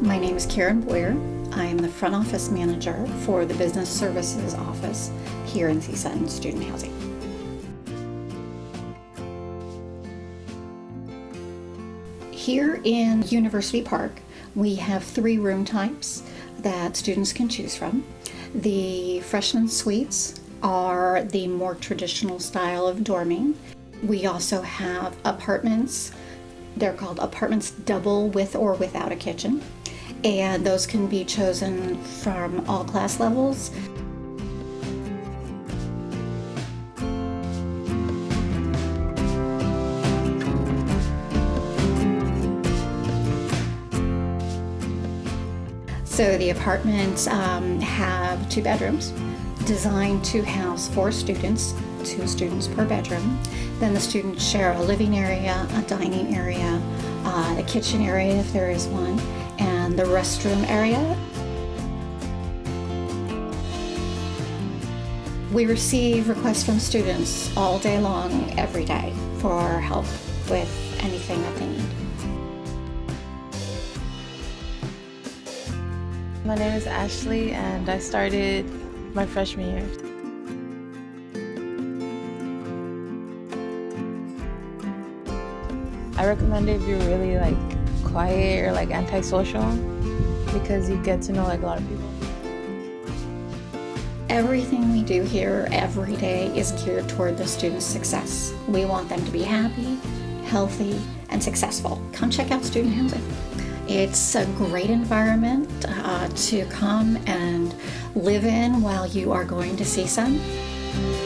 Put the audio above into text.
My name is Karen Boyer. I am the front office manager for the Business Services Office here in CSUN Student Housing. Here in University Park, we have three room types that students can choose from. The freshman suites are the more traditional style of dorming. We also have apartments. They're called apartments double with or without a kitchen. And those can be chosen from all class levels. So the apartments um, have two bedrooms designed to house four students, two students per bedroom. Then the students share a living area, a dining area, uh, a kitchen area if there is one, and the restroom area. We receive requests from students all day long, every day, for help with anything that they need. My name is Ashley and I started my freshman year. I recommend if you're really like quiet or like antisocial because you get to know like a lot of people. Everything we do here every day is geared toward the student's success. We want them to be happy, healthy, and successful. Come check out student housing. It's a great environment uh, to come and live in while you are going to see CSUN.